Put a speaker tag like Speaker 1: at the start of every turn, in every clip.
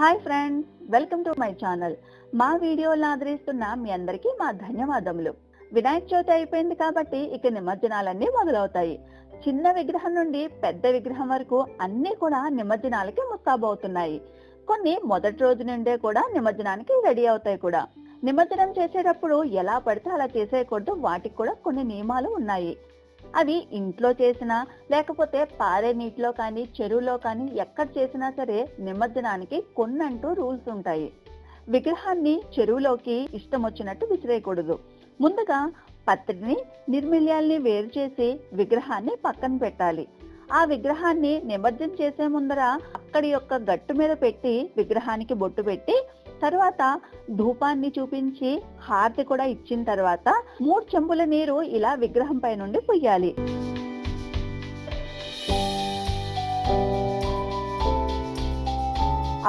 Speaker 1: Hi friends welcome to my channel మా వీడియోలను ఆదరిస్తున్న మీ అందరికీ మా ధన్యవాదములు. వినాయక చవితి అయిపోయింది కాబట్టి ఇక నిమజ్జనాలన్నీ మొదలవుతాయి. చిన్న విగ్రహం నుండి పెద్ద విగ్రహం వరకు అన్ని కూడా నిమజ్జనాలకి ముస్తాబవుతున్నాయి. కొన్ని మొదటి రోజు నుండే కూడా నిమజ్జనానికి రెడీ అవుతాయి కూడా. నిమజ్జనం చేసేటప్పుడు ఎలా పడితే అలా చేసేయకూడదు వాటికి కూడా కొన్ని నియమాలు ఉన్నాయి. అవి ఇంట్లో చేసినా లేకపోతే పారే నీటిలో కానీ చెరువులో కానీ ఎక్కడ చేసినా సరే నిమజ్జనానికి కొన్నంటూ రూల్స్ ఉంటాయి. విగ్రహాన్ని చెరువులోకి ఇష్టం వచ్చినట్టు విసిరేయకూడదు. ముందుగా పత్రిని నిర్మిల్యాల్ని వేరు చేసి విగ్రహాన్ని పక్కన పెట్టాలి. ఆ విగ్రహాన్ని నిమజ్జనం చేసే ముందర అక్కడి యొక్క గట్టు మీద పెట్టి విగ్రహానికి బొట్టు పెట్టి తర్వాత ధూపాన్ని చూపించి హారతి కూడా ఇచ్చిన తర్వాత మూడు చెంబుల నీరు ఇలా విగ్రహం పై నుండి పొయ్యాలి.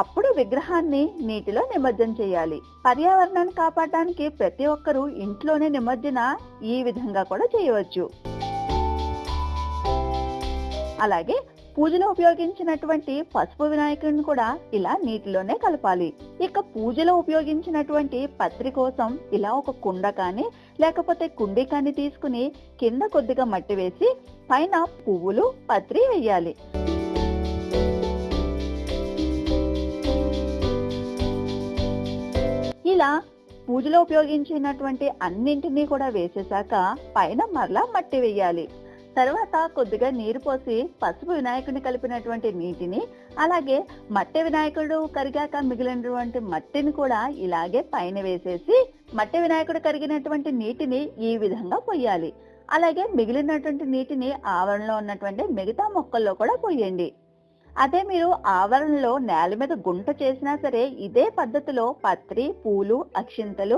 Speaker 1: అప్పుడు విగ్రహాన్ని నీటిలో నిమజ్జనం చేయాలి. పర్యావరణాన్ని కాపాడటానికి ప్రతి ఒక్కరూ ఇంట్లోనే నిమజ్జన ఈ విధంగా కూడా చేయవచ్చు. అలాగే పూజలో ఉపయోగించినటువంటి పసుపు వినాయకుడిని కూడా ఇలా నీటిలోనే కలపాలి. ఇక పూజలో ఉపయోగించినటువంటి పత్రి కోసం ఇలా ఒక కుండ కానీ లేకపోతే కుండి కానీ తీసుకుని కింద కొద్దిగా మట్టి వేసి పైన పువ్వులు పత్రి వేయాలి. ఇలా పూజలో ఉపయోగించినటువంటి అన్నింటినీ కూడా వేసేసాక పైన మరలా మట్టి వేయాలి. తర్వాత కొద్దిగా నీరు పోసి పసుపు వినాయకుడిని కలిపినటువంటి నీటిని అలాగే మట్టి వినాయకుడు కరిగాక మిగిలినటువంటి మట్టిని కూడా ఇలాగే పైన వేసేసి మట్టి వినాయకుడు కరిగినటువంటి నీటిని ఈ విధంగా పొయ్యాలి. అలాగే మిగిలినటువంటి నీటిని ఆవరణలో ఉన్నటువంటి మిగతా మొక్కల్లో కూడా పోయండి అదే మీరు ఆవరణలో నేల మీద గుంట చేసినా సరే ఇదే పద్ధతిలో పత్రి పూలు అక్షింతలు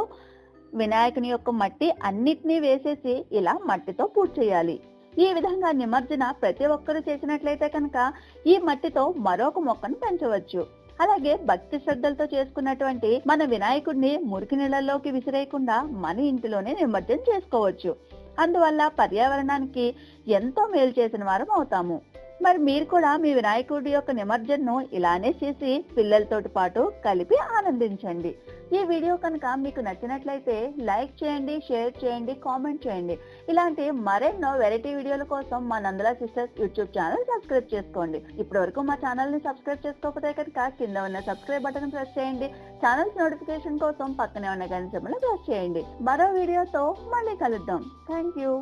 Speaker 1: వినాయకుని యొక్క మట్టి అన్నిటినీ వేసేసి ఇలా మట్టితో పూర్తి చేయాలి. ఈ విధంగా నిమజ్జన ప్రతి ఒక్కరూ చేసినట్లయితే కనుక ఈ మట్టితో మరొక మొక్కను పెంచవచ్చు. అలాగే భక్తి శ్రద్ధలతో చేసుకున్నటువంటి మన వినాయకుడిని మురికి నీళ్ళలోకి విసిరేయకుండా మన ఇంటిలోనే నిమజ్జనం చేసుకోవచ్చు. అందువల్ల పర్యావరణానికి ఎంతో మేలు చేసిన వారం అవుతాము. మరి మీరు కూడా మీ వినాయకుడి యొక్క నిమజ్జనను ఇలానే చేసి పిల్లలతోటి పాటు కలిపి ఆనందించండి. ఈ వీడియో కనుక మీకు నచ్చినట్లయితే లైక్ చేయండి షేర్ చేయండి కామెంట్ చేయండి. ఇలాంటి మరెన్నో వెరైటీ వీడియోల కోసం మా Nandala sisters YouTube channel subscribe చేసుకోండి. ఇప్పటి వరకు మా ఛానల్ని సబ్స్క్రైబ్ చేసుకోకపోతే కనుక కింద ఉన్న సబ్స్క్రైబ్ బటన్ ప్రెస్ చేయండి. ఛానల్స్ నోటిఫికేషన్ కోసం పక్కనే ఉన్న గంట ప్రెస్ చేయండి. మరో వీడియోతో మళ్ళీ కలుద్దాం. Thank you